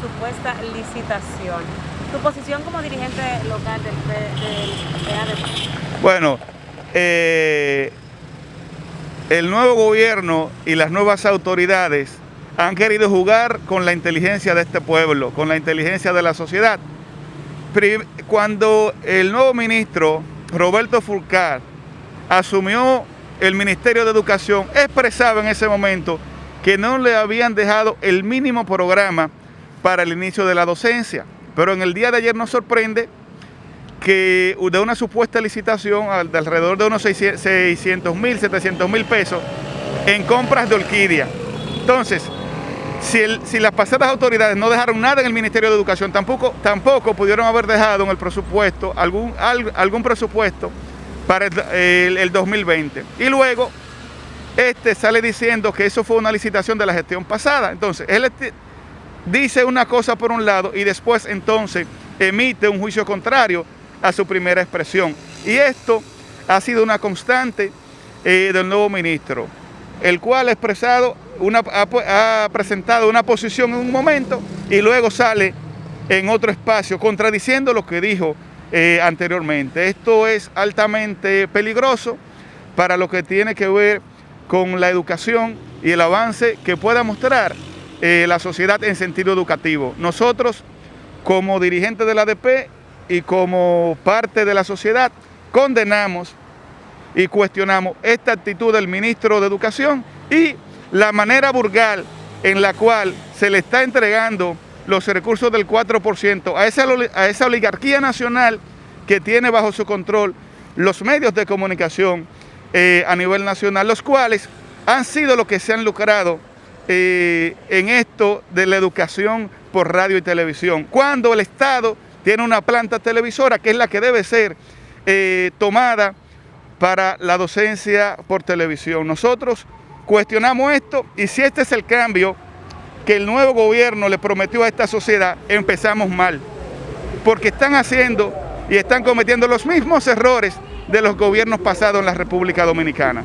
supuesta licitación. ¿Tu posición como dirigente local del, PADP? Bueno, eh, el nuevo gobierno y las nuevas autoridades han querido jugar con la inteligencia de este pueblo, con la inteligencia de la sociedad. Cuando el nuevo ministro, Roberto Fulcar, asumió el Ministerio de Educación, expresaba en ese momento que no le habían dejado el mínimo programa para el inicio de la docencia. Pero en el día de ayer nos sorprende que de una supuesta licitación de alrededor de unos 600 mil, 700 mil pesos en compras de orquídea. Entonces, si, las pasadas autoridades no dejaron nada en el Ministerio de Educación, tampoco, tampoco pudieron haber dejado en el presupuesto algún, algún presupuesto para el, 2020. Y luego, este sale diciendo que eso fue una licitación de la gestión pasada. Entonces, él dice una cosa por un lado y después entonces emite un juicio contrario a su primera expresión. Y esto ha sido una constante eh, del nuevo ministro, el cual ha expresado ha, presentado una posición en un momento y luego sale en otro espacio contradiciendo lo que dijo eh, anteriormente. Esto es altamente peligroso para lo que tiene que ver con la educación y el avance que pueda mostrar eh, la sociedad en sentido educativo. Nosotros, como dirigentes de la ADP y como parte de la sociedad, condenamos y cuestionamos esta actitud del ministro de Educación y la manera burgal en la cual se le está entregando los recursos del 4% a esa, a esa oligarquía nacional que tiene bajo su control los medios de comunicación eh, a nivel nacional, los cuales han sido los que se han lucrado eh, en esto de la educación por radio y televisión, cuando el Estado tiene una planta televisora que es la que debe ser eh, tomada para la docencia por televisión. Nosotros Cuestionamos esto y si este es el cambio que el nuevo gobierno le prometió a esta sociedad, empezamos mal. Porque están haciendo y están cometiendo los mismos errores de los gobiernos pasados en la República Dominicana.